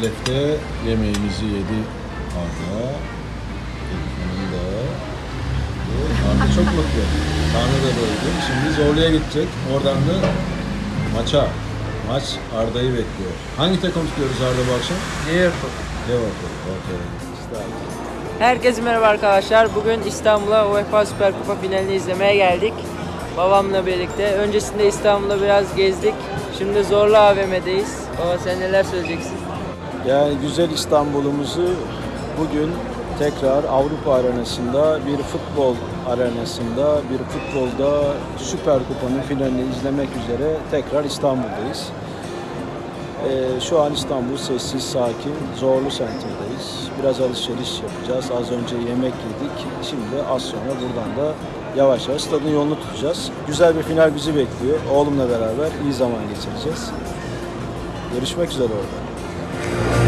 Mükellef'te yemeğimizi yedi Arda. Elif'in de. Arda çok mutlu. Karnı da doydu. Şimdi Zorlu'ya gidecek. Oradan da maça. Maç Arda'yı bekliyor. Hangi takım tutuyoruz Arda bu akşam? Liverpool. Liverpool. Okey. İşte Herkese merhaba arkadaşlar. Bugün İstanbul'a UEFA Süper Kupa finalini izlemeye geldik. Babamla birlikte. Öncesinde İstanbul'da biraz gezdik. Şimdi Zorlu AVM'deyiz. Baba sen neler söyleyeceksin? Yani güzel İstanbul'umuzu bugün tekrar Avrupa arenasında bir futbol arenasında bir futbolda Süper Kupa'nın finalini izlemek üzere tekrar İstanbul'dayız. Ee, şu an İstanbul sessiz, sakin, zorlu senterdeyiz. Biraz alışveriş yapacağız. Az önce yemek yedik. Şimdi az sonra buradan da yavaş yavaş stadın yolunu tutacağız. Güzel bir final bizi bekliyor. Oğlumla beraber iyi zaman geçireceğiz. Görüşmek üzere orada. Bye.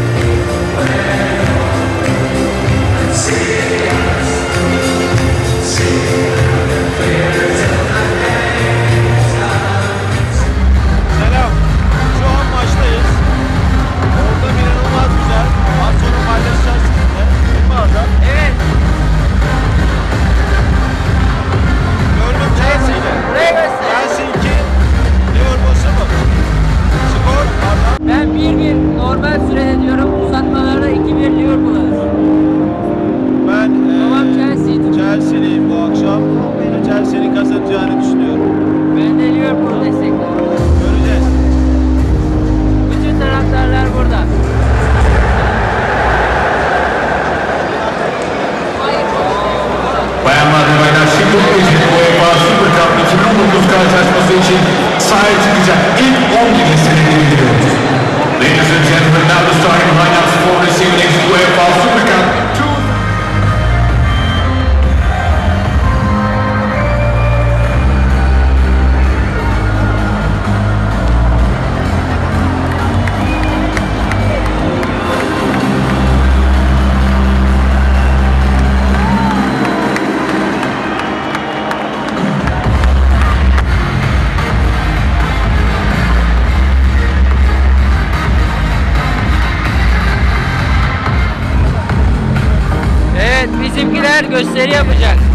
Gösteri yapacak.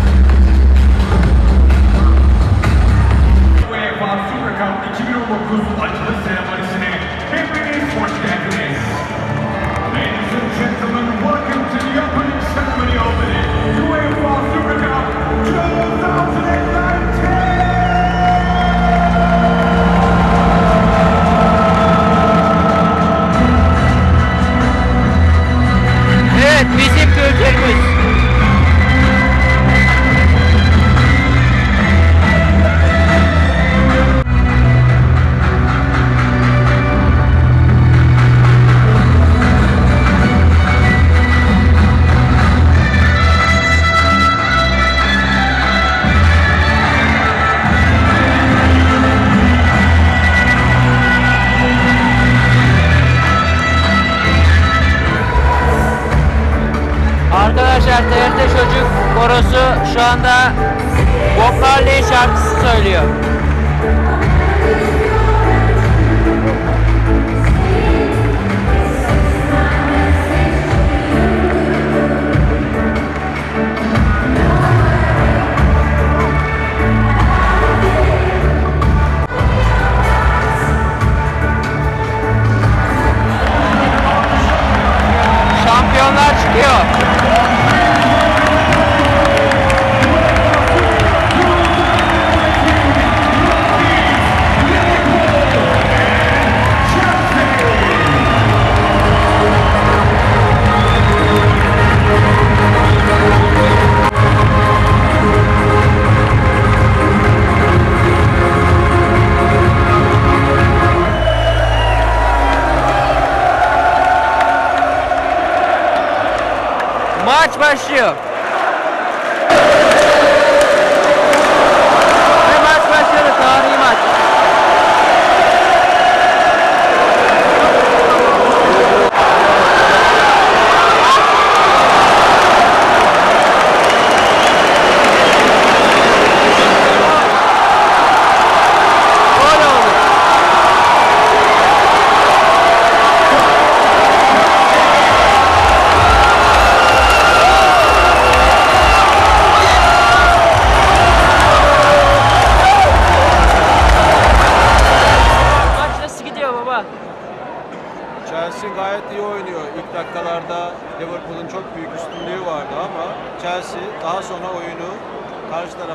Korosu şu anda Bob Marley şarkısı söylüyor. Şampiyonlar çıkıyor. Maç başlıyor.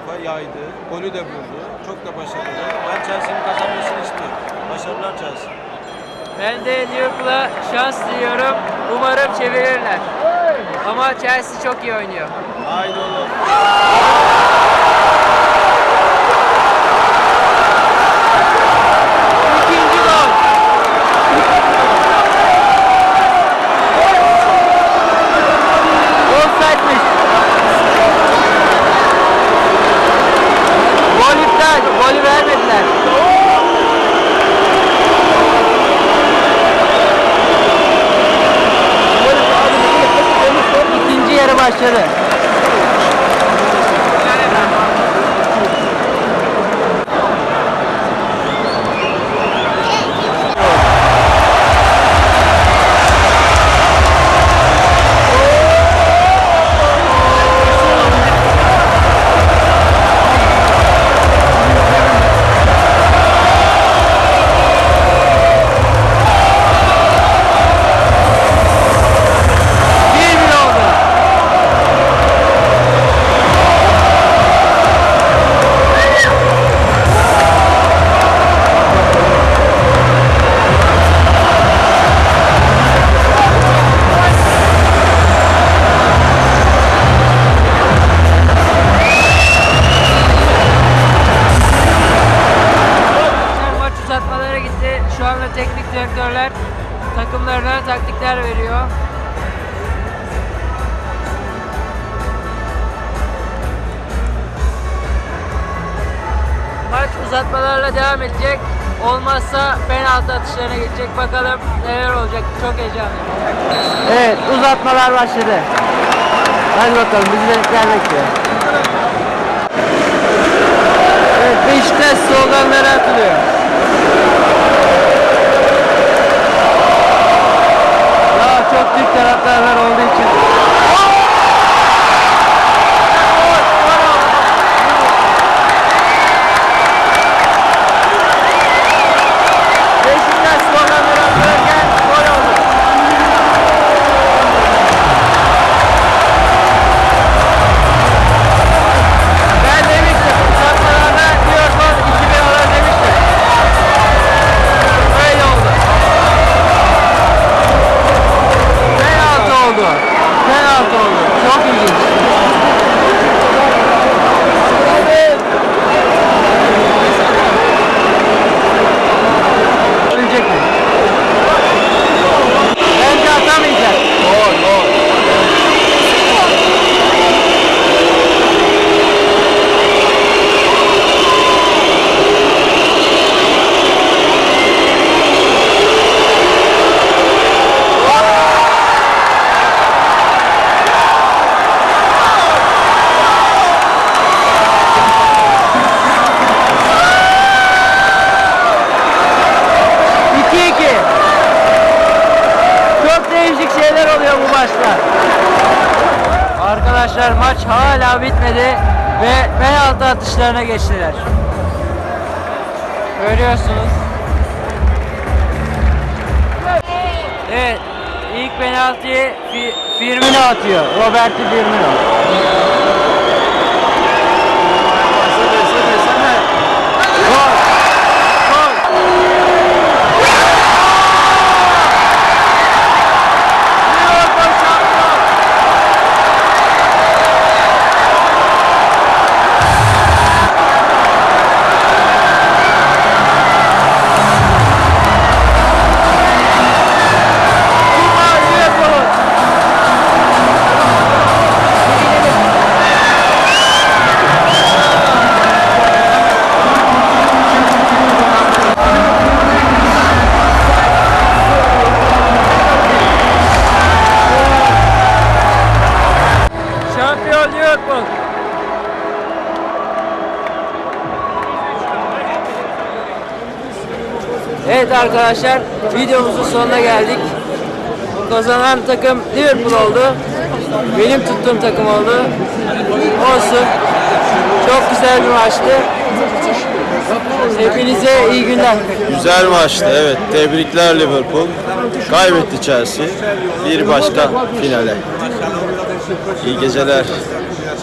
Tarafa yaydı. Golü de buldu. Çok da başarılı. Ben Chelsea'nin kazanmasını istiyorum. Başarılar Chelsea. Ben de Liverpool'a şans diliyorum. Umarım çevirirler. Ama Chelsea çok iyi oynuyor. Haydi oğlum. İkinci uzatmalarla devam edecek. Olmazsa penaltı atışlarına geçecek. Bakalım neler olacak. Çok heyecanlıyım. Evet uzatmalar başladı. Hadi bakalım bizimkiler bekliyor. Evet Beşiktaş sloganları atılıyor. Arkadaşlar maç hala bitmedi ve penaltı atışlarına geçtiler. Görüyorsunuz. Evet, ilk penaltıyı Fi- Firmino atıyor. Roberto Firmino. Arkadaşlar videomuzun sonuna geldik. Kazanan takım Liverpool oldu. Benim tuttuğum takım oldu. Olsun. Çok güzel bir maçtı. Hepinize iyi günler. Güzel maçtı evet. Tebrikler Liverpool. Kaybetti Chelsea. Bir başka finale. İyi geceler.